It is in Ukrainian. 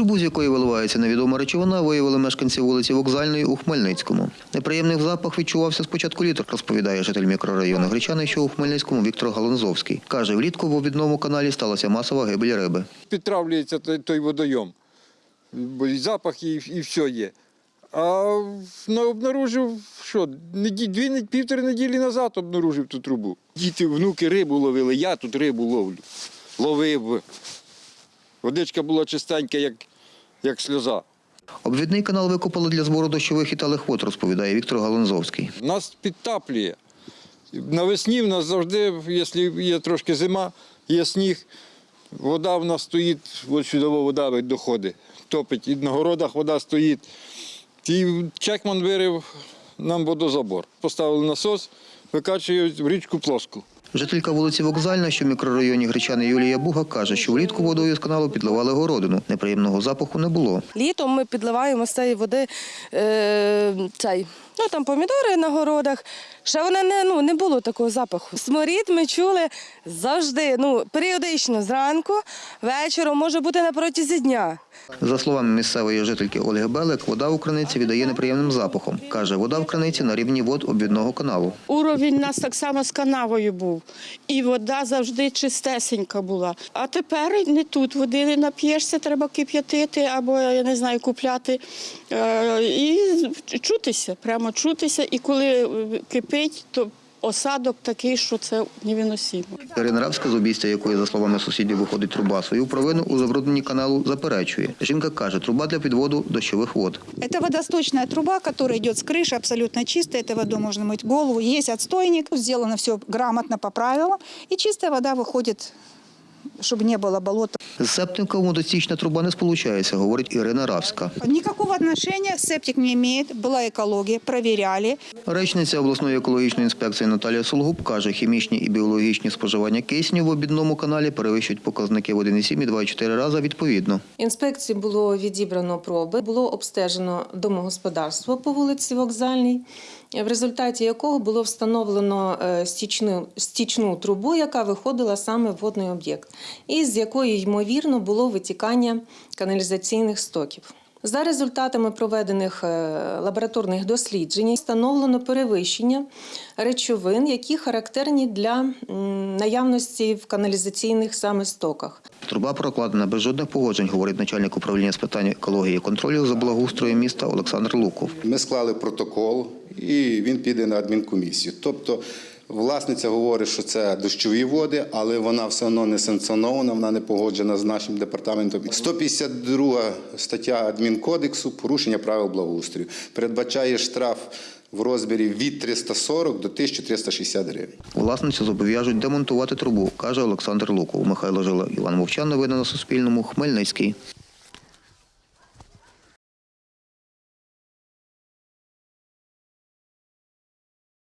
Трубу, з якої виливається невідома речовина, виявили мешканці вулиці Вокзальної у Хмельницькому. Неприємний запах відчувався з початку літа, розповідає житель мікрорайону Гречани, що у Хмельницькому Віктор Галанзовський. Каже, влітку в обідному каналі сталася масова гибель риби. підтравлюється той, водойом. Бо і запах, і, і все є. А ну, обнаружив, що дві, півтори неділі назад обнаружив ту трубу. Діти, внуки рибу ловили, я тут рибу ловлю. Ловив. Водичка була чистенька, як, як сльоза. Обвідний канал викопали для збору дощових і талих вод, розповідає Віктор Галанзовський. Нас підтаплює. Навесні в нас завжди, якщо є трошки зима, є сніг, вода в нас стоїть, от сюди вода доходить, топить. І на городах вода стоїть. І Чекман вирив нам водозабор. Поставили насос, викачують в річку плоску. Жителька вулиці Вокзальна, що в мікрорайоні Гречани Юлія Буга, каже, що влітку водою з каналу підливали городину. Неприємного запаху не було. Літом ми підливаємо з цієї води е, цей, ну там помідори на городах. Ще вона не, ну, не було такого запаху. Сморід ми чули завжди, ну, періодично зранку, вечором, може бути на протязі дня. За словами місцевої жительки Ольги Белек, вода у криниці віддає неприємним запахом. Каже, вода в криниці на рівні вод обвідного каналу. Уровень у нас так само з канавою був. І вода завжди чистесенька була. А тепер не тут води не нап'єшся, треба кип'ятити або, я не знаю, купляти. Е, І чутися, прямо чутися. І коли е, кипить, то осадок такий, що це невиносимо. Ірина Равська, з обійстя якої, за словами сусідів, виходить труба, свою провину у забрудненні каналу заперечує. Жінка каже, труба для підводу дощових вод. Это водосточная труба, которая идет с крыши, абсолютно чистая. Этой водой можно мыть голову. Есть отстойник, сделано все грамотно по правилам. И чистая вода выходит, чтобы не было болота. З септиком водостічна труба не сполучається, говорить Ірина Равська. Никакого отношения септик не имеет. Была экология, проверяли. Речниця обласної екологічної інспекції Наталія Сулгуб каже, хімічні і біологічні споживання кисню в обідному каналі перевищують показники в 1,7 і 2,4 рази відповідно. Інспекції було відібрано проби, було обстежено домогосподарство по вулиці Вокзальній, в результаті якого було встановлено е, стічну, стічну трубу, яка виходила саме в водний об'єкт, і з якої, ймовірно, було витікання каналізаційних стоків. За результатами проведених е, лабораторних досліджень встановлено перевищення речовин, які характерні для наявності в каналізаційних саме стоках. Труба прокладена без жодних погоджень, говорить начальник управління з питань екології і контролю за благоустроєм міста Олександр Луков. Ми склали протокол, і він піде на адмінкомісію. Тобто власниця говорить, що це дощові води, але вона все одно не санкціонована, вона не погоджена з нашим департаментом. 152 стаття адмінкодексу порушення правил благоустрою передбачає штраф в розмірі від 340 до 1360 гривень. Власницю зобов'яжуть демонтувати трубу, каже Олександр Луков. Михайло Жила, Іван Мовчан. Новини на Суспільному. Хмельницький.